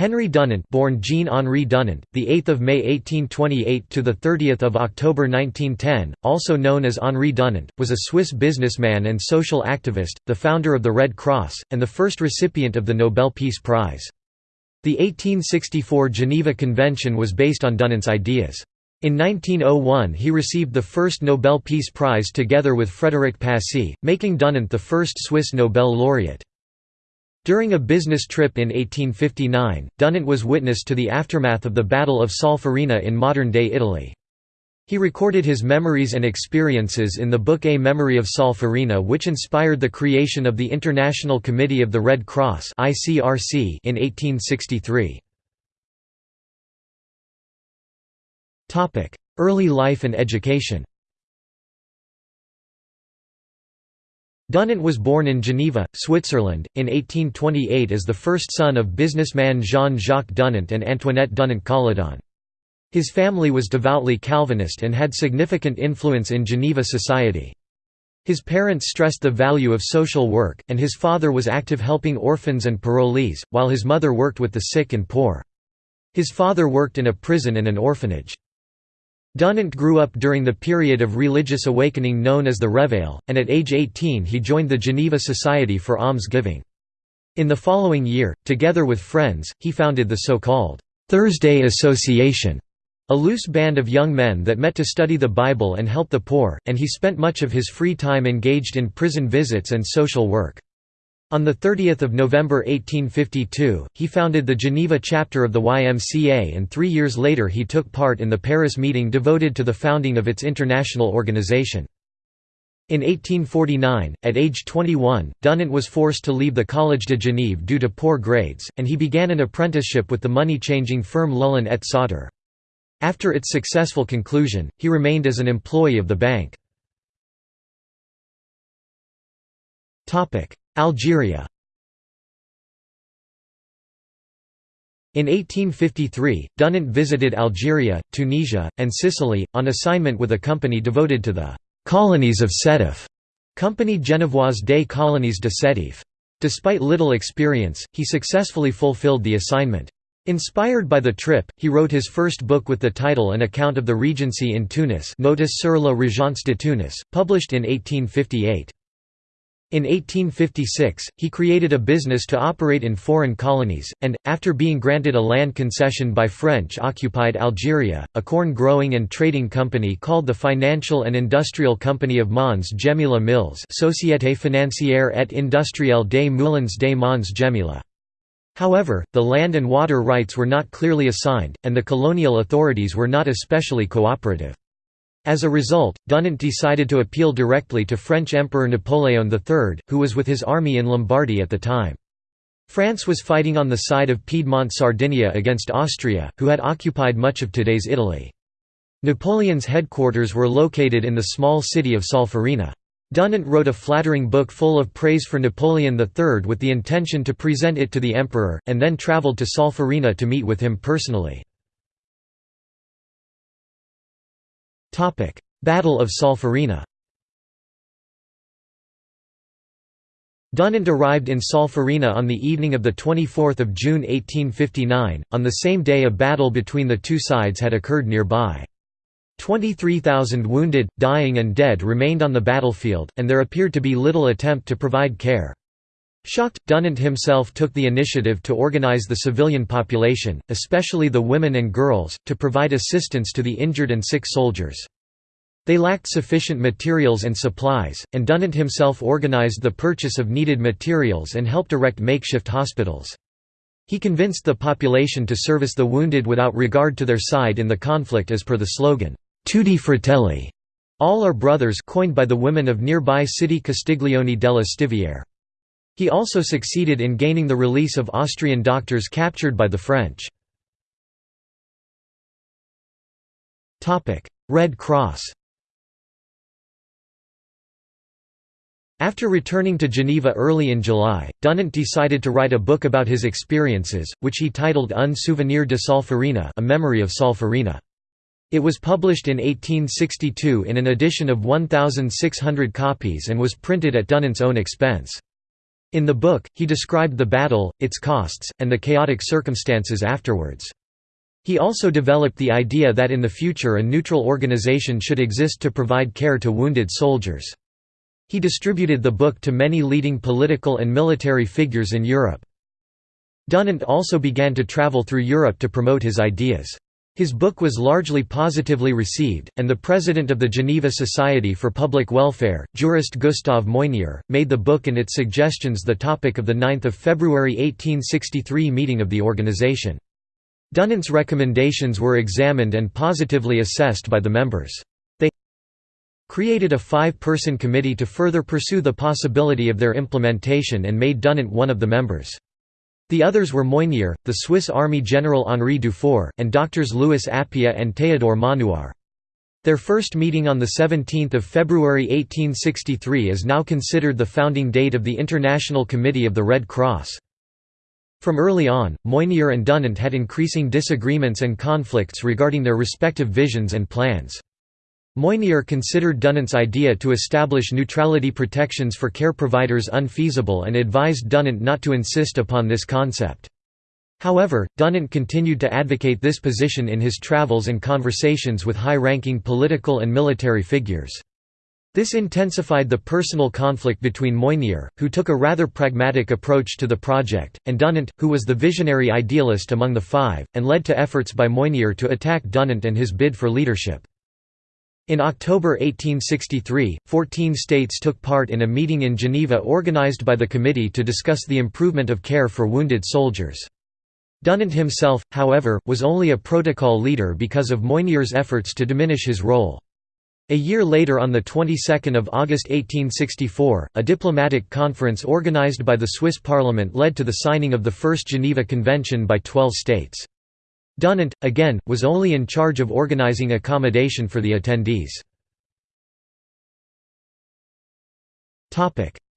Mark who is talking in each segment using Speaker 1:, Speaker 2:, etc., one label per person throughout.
Speaker 1: Henry Dunant, born Jean-Henri Dunant, the 8th of May 1828 to the 30th of October 1910, also known as Henri Dunant, was a Swiss businessman and social activist, the founder of the Red Cross, and the first recipient of the Nobel Peace Prize. The 1864 Geneva Convention was based on Dunant's ideas. In 1901 he received the first Nobel Peace Prize together with Frédéric Passy, making Dunant the first Swiss Nobel laureate. During a business trip in 1859, Dunant was witness to the aftermath of the Battle of Solferino in modern-day Italy. He recorded his memories and experiences in the book A Memory of Solferino which inspired the creation of the International Committee of the Red Cross in 1863. Early life and education Dunant was born in Geneva, Switzerland, in 1828 as the first son of businessman Jean-Jacques Dunant and Antoinette Dunant Colladon. His family was devoutly Calvinist and had significant influence in Geneva society. His parents stressed the value of social work, and his father was active helping orphans and parolees, while his mother worked with the sick and poor. His father worked in a prison and an orphanage. Dunant grew up during the period of religious awakening known as the Réveil, and at age 18 he joined the Geneva Society for Alms-Giving. In the following year, together with friends, he founded the so-called «Thursday Association», a loose band of young men that met to study the Bible and help the poor, and he spent much of his free time engaged in prison visits and social work. On 30 November 1852, he founded the Geneva chapter of the YMCA and three years later he took part in the Paris meeting devoted to the founding of its international organization. In 1849, at age 21, Dunant was forced to leave the Collège de Genève due to poor grades, and he began an apprenticeship with the money-changing firm Lullin et Sauter. After its successful conclusion, he remained as an employee of the bank. Algeria In 1853, Dunant visited Algeria, Tunisia, and Sicily, on assignment with a company devoted to the «colonies of Sétif» Compagnie Genevoise des Colonies de Sétif. Despite little experience, he successfully fulfilled the assignment. Inspired by the trip, he wrote his first book with the title An Account of the Regency in Tunis Notice sur la Régence de Tunis, published in 1858. In 1856, he created a business to operate in foreign colonies, and, after being granted a land concession by French-occupied Algeria, a corn-growing and trading company called the Financial and Industrial Company of Mons Gemila Mills Société financière et industrielle des Moulins des Mons Gemila. However, the land and water rights were not clearly assigned, and the colonial authorities were not especially cooperative. As a result, Dunant decided to appeal directly to French Emperor Napoleon III, who was with his army in Lombardy at the time. France was fighting on the side of Piedmont Sardinia against Austria, who had occupied much of today's Italy. Napoleon's headquarters were located in the small city of Solferino. Dunant wrote a flattering book full of praise for Napoleon III with the intention to present it to the emperor, and then travelled to Solferino to meet with him personally. Battle of Solferino Dunant arrived in Solferino on the evening of 24 June 1859, on the same day a battle between the two sides had occurred nearby. 23,000 wounded, dying and dead remained on the battlefield, and there appeared to be little attempt to provide care. Shocked, Dunant himself took the initiative to organize the civilian population, especially the women and girls, to provide assistance to the injured and sick soldiers. They lacked sufficient materials and supplies, and Dunant himself organized the purchase of needed materials and helped erect makeshift hospitals. He convinced the population to service the wounded without regard to their side in the conflict as per the slogan, Tutti Fratelli, all are brothers coined by the women of nearby city Castiglione della Stiviere. He also succeeded in gaining the release of Austrian doctors captured by the French. Red Cross After returning to Geneva early in July, Dunant decided to write a book about his experiences, which he titled Un souvenir de Solferino a memory of Solferino. It was published in 1862 in an edition of 1,600 copies and was printed at Dunant's own expense. In the book, he described the battle, its costs, and the chaotic circumstances afterwards. He also developed the idea that in the future a neutral organization should exist to provide care to wounded soldiers. He distributed the book to many leading political and military figures in Europe. Dunant also began to travel through Europe to promote his ideas. His book was largely positively received, and the president of the Geneva Society for Public Welfare, jurist Gustave Moynier, made the book and its suggestions the topic of the 9 February 1863 meeting of the organization. Dunant's recommendations were examined and positively assessed by the members. They created a five-person committee to further pursue the possibility of their implementation and made Dunant one of the members. The others were Moynier, the Swiss Army General Henri Dufour, and doctors Louis Appia and Théodore Maunoir. Their first meeting on 17 February 1863 is now considered the founding date of the International Committee of the Red Cross. From early on, Moynier and Dunant had increasing disagreements and conflicts regarding their respective visions and plans. Moynier considered Dunant's idea to establish neutrality protections for care providers unfeasible and advised Dunant not to insist upon this concept. However, Dunant continued to advocate this position in his travels and conversations with high-ranking political and military figures. This intensified the personal conflict between Moynier, who took a rather pragmatic approach to the project, and Dunant, who was the visionary idealist among the five, and led to efforts by Moynier to attack Dunant and his bid for leadership. In October 1863, 14 states took part in a meeting in Geneva organized by the committee to discuss the improvement of care for wounded soldiers. Dunant himself, however, was only a protocol leader because of Moynier's efforts to diminish his role. A year later on the 22nd of August 1864, a diplomatic conference organized by the Swiss parliament led to the signing of the First Geneva Convention by 12 states. Dunant, again, was only in charge of organizing accommodation for the attendees.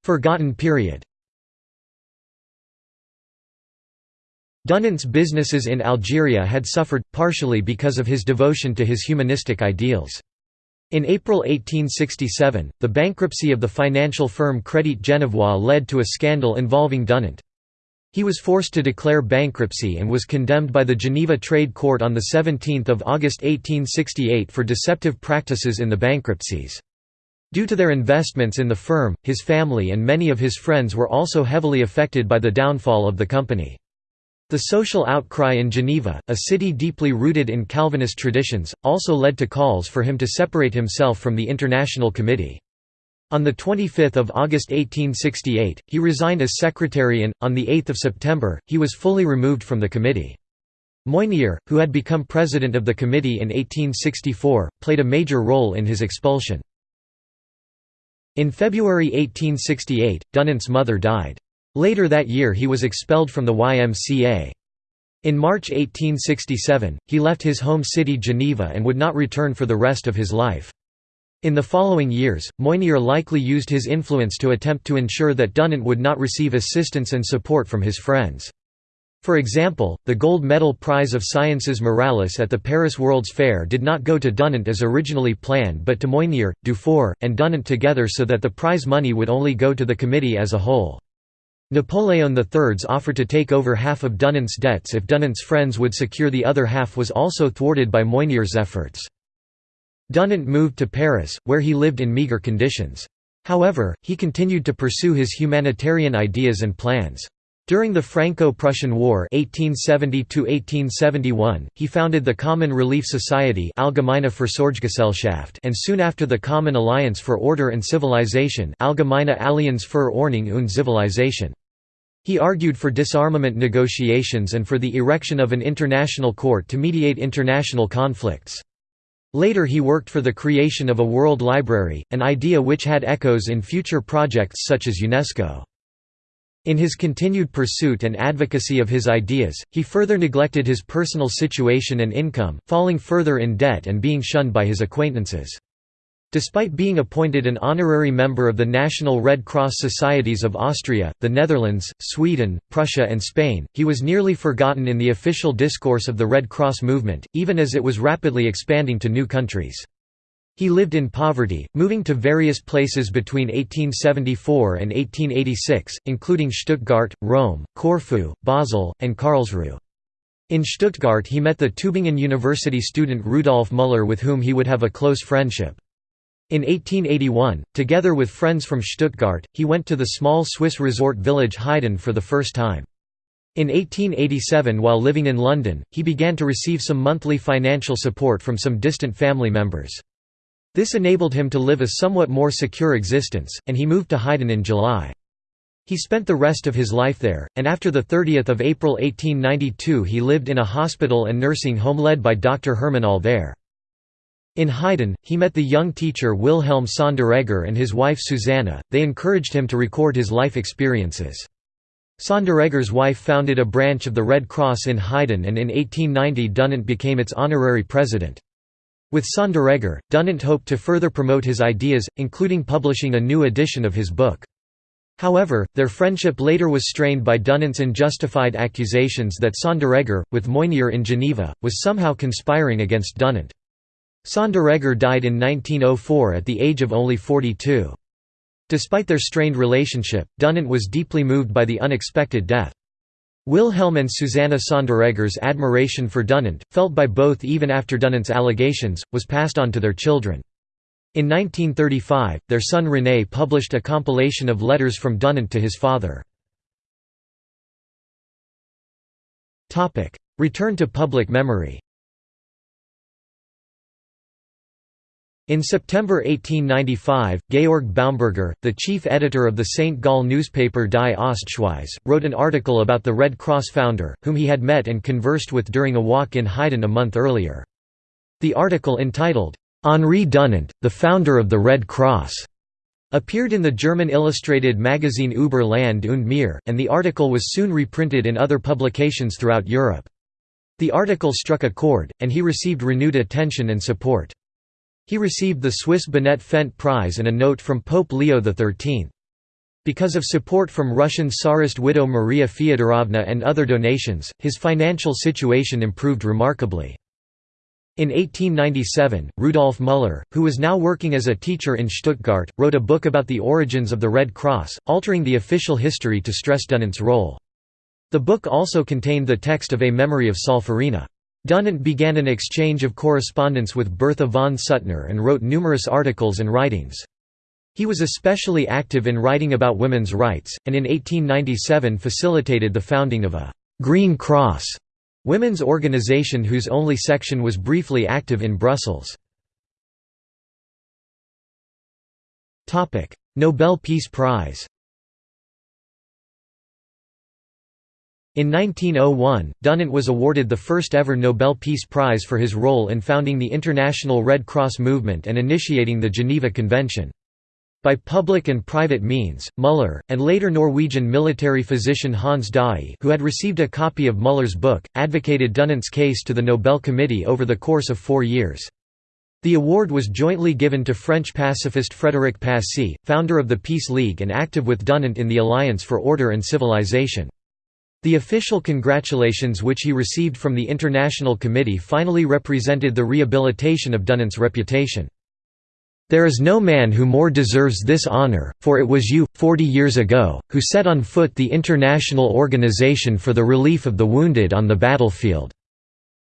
Speaker 1: Forgotten period Dunant's businesses in Algeria had suffered, partially because of his devotion to his humanistic ideals. In April 1867, the bankruptcy of the financial firm Crédit Genevois led to a scandal involving Dunant. He was forced to declare bankruptcy and was condemned by the Geneva Trade Court on 17 August 1868 for deceptive practices in the bankruptcies. Due to their investments in the firm, his family and many of his friends were also heavily affected by the downfall of the company. The social outcry in Geneva, a city deeply rooted in Calvinist traditions, also led to calls for him to separate himself from the International Committee. On 25 August 1868, he resigned as secretary and, on 8 September, he was fully removed from the committee. Moynier, who had become president of the committee in 1864, played a major role in his expulsion. In February 1868, Dunant's mother died. Later that year he was expelled from the YMCA. In March 1867, he left his home city Geneva and would not return for the rest of his life. In the following years, Moynier likely used his influence to attempt to ensure that Dunant would not receive assistance and support from his friends. For example, the Gold Medal Prize of Sciences Morales at the Paris World's Fair did not go to Dunant as originally planned but to Moynier, Dufour, and Dunant together so that the prize money would only go to the committee as a whole. Napoleon III's offer to take over half of Dunant's debts if Dunant's friends would secure the other half was also thwarted by Moynier's efforts. Dunant moved to Paris, where he lived in meagre conditions. However, he continued to pursue his humanitarian ideas and plans. During the Franco-Prussian War 1870 he founded the Common Relief Society Allgemeine Fürsorgegesellschaft and soon after the Common Alliance for Order and Civilization Allgemeine Allianz für Ordnung und Zivilisation. He argued for disarmament negotiations and for the erection of an international court to mediate international conflicts. Later he worked for the creation of a World Library, an idea which had echoes in future projects such as UNESCO. In his continued pursuit and advocacy of his ideas, he further neglected his personal situation and income, falling further in debt and being shunned by his acquaintances. Despite being appointed an honorary member of the National Red Cross Societies of Austria, the Netherlands, Sweden, Prussia and Spain, he was nearly forgotten in the official discourse of the Red Cross movement, even as it was rapidly expanding to new countries. He lived in poverty, moving to various places between 1874 and 1886, including Stuttgart, Rome, Corfu, Basel, and Karlsruhe. In Stuttgart he met the Tübingen University student Rudolf Müller with whom he would have a close friendship. In 1881, together with friends from Stuttgart, he went to the small Swiss resort village Heiden for the first time. In 1887 while living in London, he began to receive some monthly financial support from some distant family members. This enabled him to live a somewhat more secure existence, and he moved to Heiden in July. He spent the rest of his life there, and after 30 April 1892 he lived in a hospital and nursing home led by Dr. Hermann Altherr. In Heiden, he met the young teacher Wilhelm Sonderegger and his wife Susanna, they encouraged him to record his life experiences. Sonderegger's wife founded a branch of the Red Cross in Heiden and in 1890 Dunant became its honorary president. With Sonderegger, Dunant hoped to further promote his ideas, including publishing a new edition of his book. However, their friendship later was strained by Dunant's unjustified accusations that Sonderegger, with Moynier in Geneva, was somehow conspiring against Dunant. Sonderegger died in 1904 at the age of only 42. Despite their strained relationship, Dunant was deeply moved by the unexpected death. Wilhelm and Susanna Sonderegger's admiration for Dunant, felt by both even after Dunant's allegations, was passed on to their children. In 1935, their son René published a compilation of letters from Dunant to his father. Return to public memory In September 1895, Georg Baumberger, the chief editor of the St. Gall newspaper Die Ostschweiz, wrote an article about the Red Cross founder, whom he had met and conversed with during a walk in Heiden a month earlier. The article entitled, Henri Dunant, the founder of the Red Cross, appeared in the German illustrated magazine Über Land und Meer, and the article was soon reprinted in other publications throughout Europe. The article struck a chord, and he received renewed attention and support. He received the Swiss Binet-Fendt Prize and a note from Pope Leo XIII. Because of support from Russian Tsarist widow Maria Fyodorovna and other donations, his financial situation improved remarkably. In 1897, Rudolf Müller, who was now working as a teacher in Stuttgart, wrote a book about the origins of the Red Cross, altering the official history to stress Dunant's role. The book also contained the text of A Memory of Solferino. Dunant began an exchange of correspondence with Bertha von Suttner and wrote numerous articles and writings. He was especially active in writing about women's rights, and in 1897 facilitated the founding of a «Green Cross» women's organization whose only section was briefly active in Brussels. Nobel Peace Prize In 1901, Dunant was awarded the first ever Nobel Peace Prize for his role in founding the International Red Cross movement and initiating the Geneva Convention. By public and private means, Müller, and later Norwegian military physician Hans Daae who had received a copy of Müller's book, advocated Dunant's case to the Nobel Committee over the course of four years. The award was jointly given to French pacifist Frédéric Passy, founder of the Peace League and active with Dunant in the Alliance for Order and Civilization. The official congratulations which he received from the International Committee finally represented the rehabilitation of Dunant's reputation. There is no man who more deserves this honor, for it was you, forty years ago, who set on foot the International Organization for the Relief of the Wounded on the battlefield.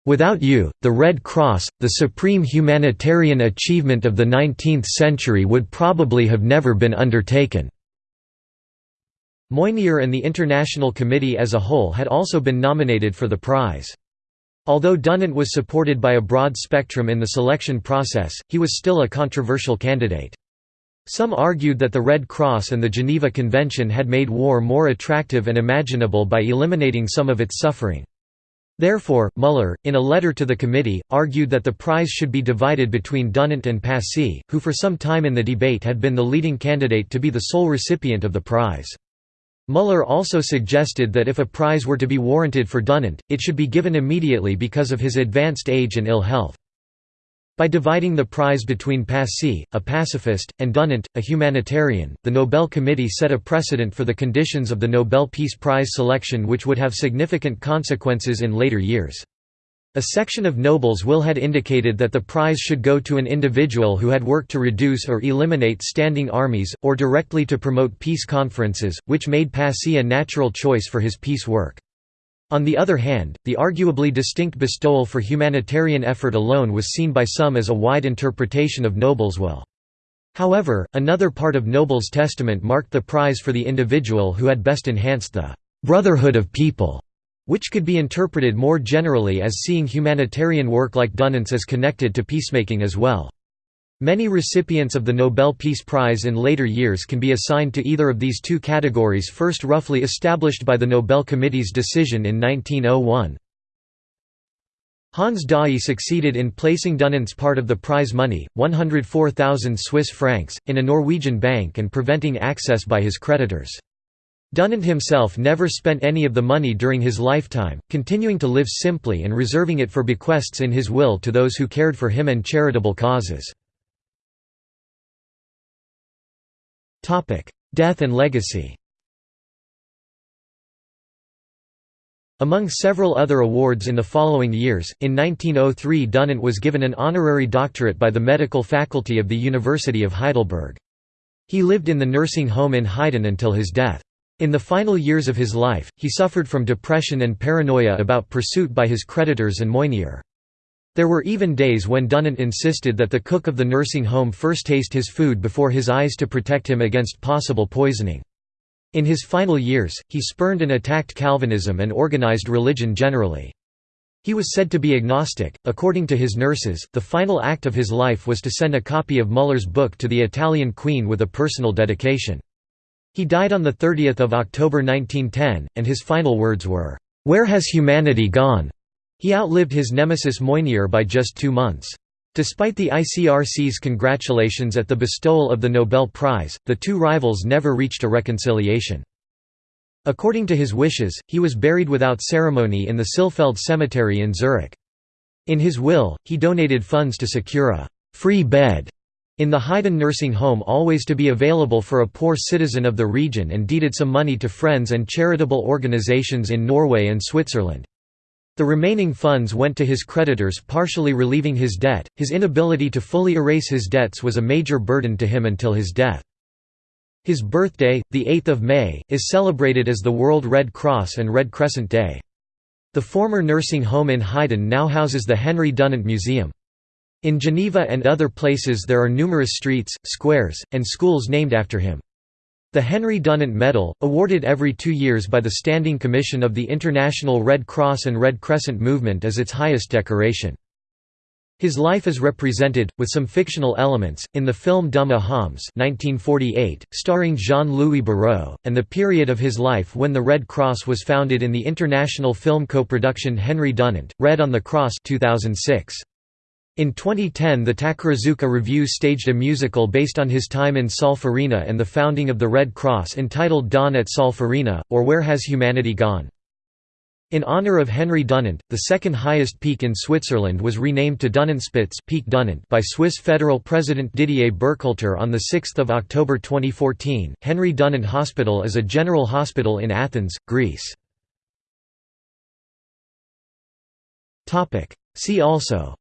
Speaker 1: Without you, the Red Cross, the supreme humanitarian achievement of the 19th century would probably have never been undertaken. Moynier and the International Committee as a whole had also been nominated for the prize. Although Dunant was supported by a broad spectrum in the selection process, he was still a controversial candidate. Some argued that the Red Cross and the Geneva Convention had made war more attractive and imaginable by eliminating some of its suffering. Therefore, Müller, in a letter to the committee, argued that the prize should be divided between Dunant and Passy, who for some time in the debate had been the leading candidate to be the sole recipient of the prize. Müller also suggested that if a prize were to be warranted for Dunant, it should be given immediately because of his advanced age and ill health. By dividing the prize between Passy, a pacifist, and Dunant, a humanitarian, the Nobel Committee set a precedent for the conditions of the Nobel Peace Prize selection which would have significant consequences in later years. A section of Nobel's will had indicated that the prize should go to an individual who had worked to reduce or eliminate standing armies, or directly to promote peace conferences, which made Passy a natural choice for his peace work. On the other hand, the arguably distinct bestowal for humanitarian effort alone was seen by some as a wide interpretation of Nobel's will. However, another part of Nobel's testament marked the prize for the individual who had best enhanced the «brotherhood of people» which could be interpreted more generally as seeing humanitarian work like Dunant's as connected to peacemaking as well. Many recipients of the Nobel Peace Prize in later years can be assigned to either of these two categories first roughly established by the Nobel Committee's decision in 1901. Hans Daae succeeded in placing Dunant's part of the prize money, 104,000 Swiss francs, in a Norwegian bank and preventing access by his creditors. Dunant himself never spent any of the money during his lifetime, continuing to live simply and reserving it for bequests in his will to those who cared for him and charitable causes. Death and legacy Among several other awards in the following years, in 1903 Dunant was given an honorary doctorate by the medical faculty of the University of Heidelberg. He lived in the nursing home in Heiden until his death. In the final years of his life, he suffered from depression and paranoia about pursuit by his creditors and Moynier. There were even days when Dunant insisted that the cook of the nursing home first taste his food before his eyes to protect him against possible poisoning. In his final years, he spurned and attacked Calvinism and organized religion generally. He was said to be agnostic. According to his nurses, the final act of his life was to send a copy of Müller's book to the Italian queen with a personal dedication. He died on 30 October 1910, and his final words were, "'Where has humanity gone?' He outlived his nemesis Moynier by just two months. Despite the ICRC's congratulations at the bestowal of the Nobel Prize, the two rivals never reached a reconciliation. According to his wishes, he was buried without ceremony in the Sihlfeld Cemetery in Zurich. In his will, he donated funds to secure a «free bed» in the Heiden nursing home always to be available for a poor citizen of the region and deeded some money to friends and charitable organizations in Norway and Switzerland. The remaining funds went to his creditors partially relieving his debt. His inability to fully erase his debts was a major burden to him until his death. His birthday, the 8th of May, is celebrated as the World Red Cross and Red Crescent Day. The former nursing home in Heiden now houses the Henry Dunant Museum. In Geneva and other places there are numerous streets, squares, and schools named after him. The Henry Dunant Medal, awarded every two years by the Standing Commission of the International Red Cross and Red Crescent Movement is its highest decoration. His life is represented, with some fictional elements, in the film D'homme à hommes 1948, starring Jean-Louis Barrault, and the period of his life when the Red Cross was founded in the international film co-production Henry Dunant, Red on the Cross 2006. In 2010 the Takarazuka Revue staged a musical based on his time in Solferino and the founding of the Red Cross entitled Dawn at Solferino, or Where Has Humanity Gone? In honor of Henry Dunant, the second highest peak in Switzerland was renamed to Dunantspitze peak Dunant by Swiss federal president Didier Burkhalter on 6 October 2014. Henry Dunant Hospital is a general hospital in Athens, Greece. See also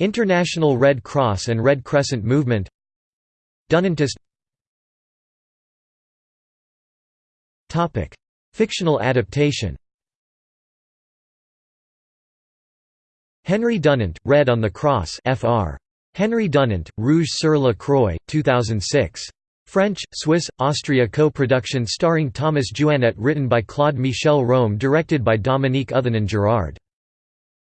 Speaker 1: International Red Cross and Red Crescent Movement Dunantist Fictional adaptation Henry Dunant, Red on the Cross Fr. Henry Dunant, Rouge sur la Croix, 2006. French, Swiss, Austria co-production starring Thomas Jouannet written by Claude Michel Rome directed by Dominique Othenin-Girard.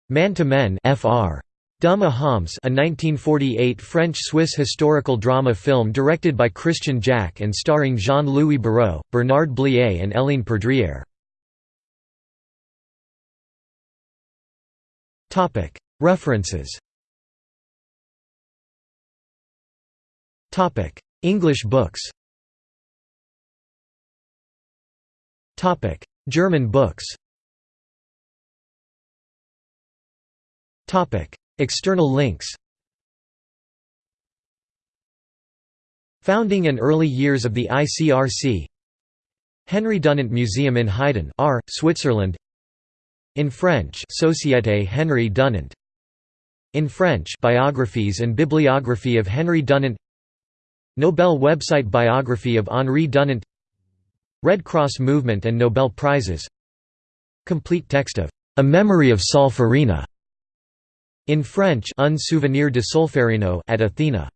Speaker 1: Man to Men Fr. D'homme à hommes a 1948 French-Swiss historical drama film directed by Christian-Jaque and starring Jean-Louis Barrault, Bernard Blier and Hélène Perdrière. References. English books. German books External links. Founding and early years of the ICRC Henry Dunant Museum in Heiden R, Switzerland. In French Société Henri Dunant. In French Biographies and Bibliography of Henry Dunant. Nobel website Biography of Henri Dunant. Red Cross Movement and Nobel Prizes. Complete text of A Memory of Solferino in French Un souvenir de Solferino at Athena